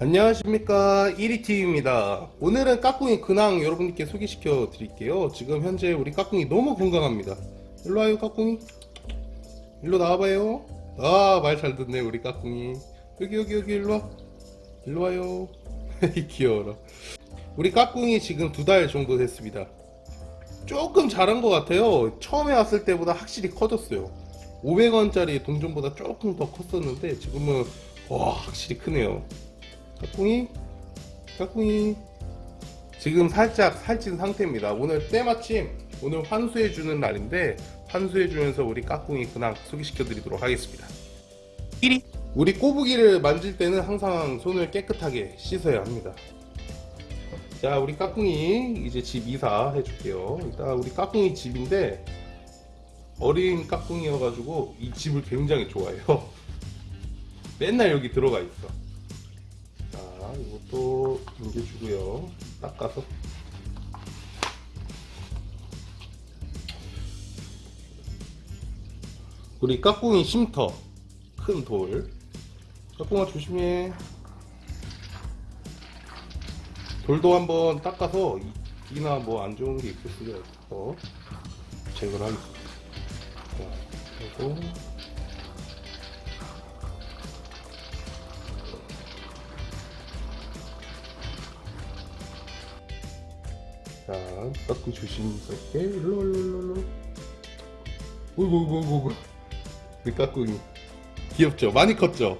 안녕하십니까. 1위TV입니다. 오늘은 까꿍이 근황 여러분께 소개시켜 드릴게요. 지금 현재 우리 까꿍이 너무 건강합니다. 일로와요 까꿍이. 일로 나와봐요. 아 말 잘 듣네 우리 까꿍이. 여기 여기 여기 일로와. 일로와요. 귀여워라. 우리 까꿍이 지금 두 달 정도 됐습니다. 조금 자란 것 같아요. 처음에 왔을 때보다 확실히 커졌어요. 500원짜리 동전보다 조금 더 컸었는데 지금은 와 확실히 크네요 까꿍이? 까꿍이. 지금 살짝 살찐 상태입니다. 오늘 때마침 오늘 환수해주는 날인데 환수해주면서 우리 까꿍이 근황 소개시켜 드리도록 하겠습니다. 1위 우리 꼬부기를 만질 때는 항상 손을 깨끗하게 씻어야 합니다. 자 우리 까꿍이 이제 집 이사 해줄게요. 일단 우리 까꿍이 집인데 어린 까꿍이여 가지고 이 집을 굉장히 좋아해요. 맨날 여기 들어가 있어 이것도 옮겨주고요. 닦아서. 우리 까꿍이 쉼터. 큰 돌. 까꿍아 조심해. 돌도 한번 닦아서 이나 뭐 안 좋은 게 있을 수가 있어서 제거를 하겠습니다. 자, 그리고 자, 깎고 조심스럽게. 일로 일로 일로 일로. 오이고 오이고 오이고 우리 까꿍이 귀엽죠? 많이 컸죠?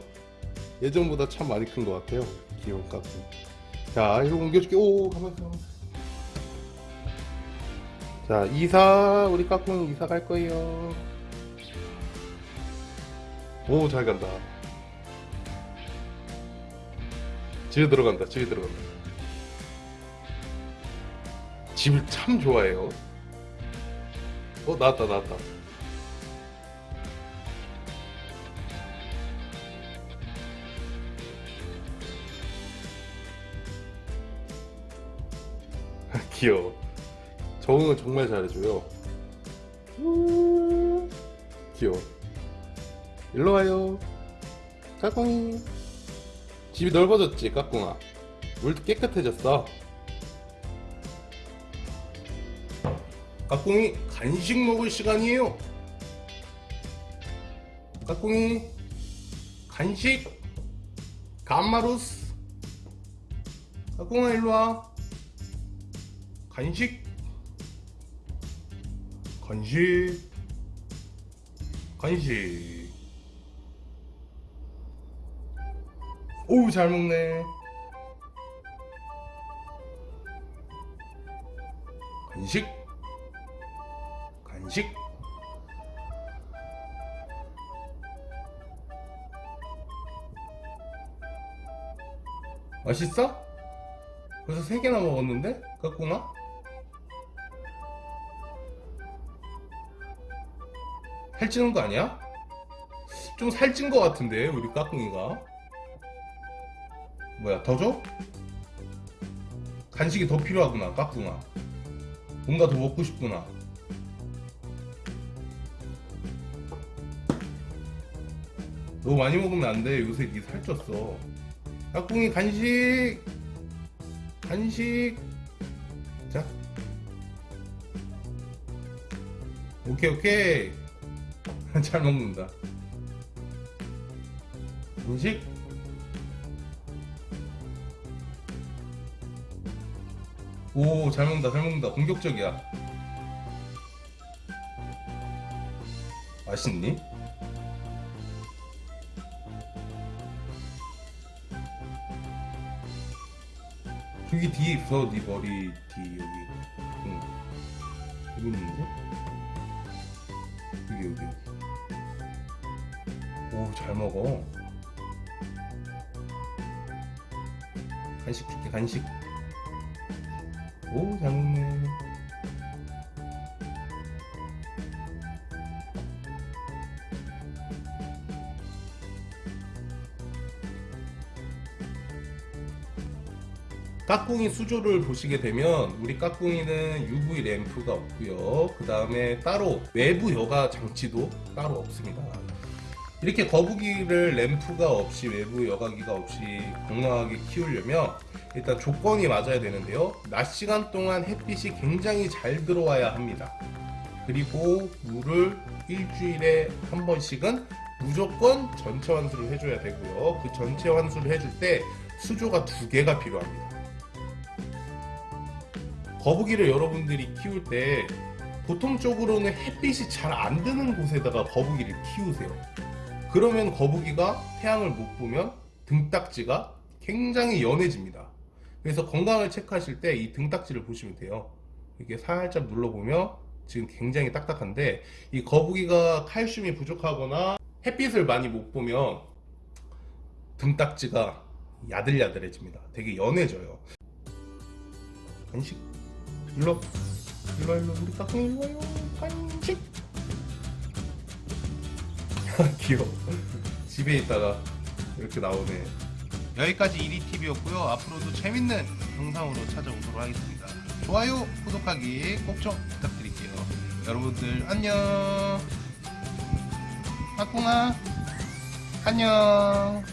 예전보다 참 많이 큰 것 같아요. 귀여운 까꿍 자 이거 옮겨줄게. 오 가만있어 가만있어 자 이사. 우리 까꿍 이사 갈 거예요. 오 잘 간다. 집에 들어간다. 집에 들어간다 집을 참 좋아해요. 어 나왔다 나왔다. 귀여워. 적응은 정말 잘해줘요. 귀여워. 일로와요. 까꿍이. 집이 넓어졌지 까꿍아. 물도 깨끗해졌어 까꿍이 간식 먹을 시간이에요. 까꿍이 간식 감마루스. 까꿍아 일로와. 간식. 간식. 간식. 오우 잘 먹네. 간식. 간 식 맛있어? 벌써 3개나 먹었는데? 까꿍아? 살찌는 거 아니야? 좀 살찐 거 같은데 우리 까꿍이가 뭐야 더 줘? 간식이 더 필요하구나 까꿍아 뭔가 더 먹고 싶구나 너무 많이 먹으면 안 돼. 요새 니 살쪘어. 약꿍이 간식. 간식. 자. 오케이 오케이. 잘 먹는다. 간식. 오 잘 먹는다 잘 먹는다. 공격적이야. 맛있니? 저기 뒤에 있어 네 머리 뒤 여기. 응. 여기 있는데? 여기 여기. 오 잘 먹어. 간식 줄게 간식. 오 잘 먹네 까꿍이 수조를 보시게 되면 우리 까꿍이는 UV 램프가 없고요 그 다음에 따로 외부 여가 장치도 따로 없습니다 이렇게 거북이를 램프가 없이 외부 여과기가 없이 건강하게 키우려면 일단 조건이 맞아야 되는데요. 낮 시간 동안 햇빛이 굉장히 잘 들어와야 합니다. 그리고 물을 일주일에 한 번씩은 무조건 전체 환수를 해줘야 되고요. 그 전체 환수를 해줄 때 수조가 두 개가 필요합니다. 거북이를 여러분들이 키울 때 보통적으로는 햇빛이 잘 안 드는 곳에다가 거북이를 키우세요. 그러면 거북이가 태양을 못 보면 등딱지가 굉장히 연해집니다. 그래서 건강을 체크하실 때 이 등딱지를 보시면 돼요. 이렇게 살짝 눌러보면 지금 굉장히 딱딱한데 이 거북이가 칼슘이 부족하거나 햇빛을 많이 못 보면 등딱지가 야들야들해집니다. 되게 연해져요. 간식 일로 일로 일로 우리 까꿍 일로 와요. 간식. 귀여워. 집에 있다가 이렇게 나오네. 여기까지 1위TV였고요. 앞으로도 재밌는 영상으로 찾아오도록 하겠습니다. 좋아요 구독하기 꼭 좀 부탁드릴게요. 여러분들 안녕. 까꿍아 안녕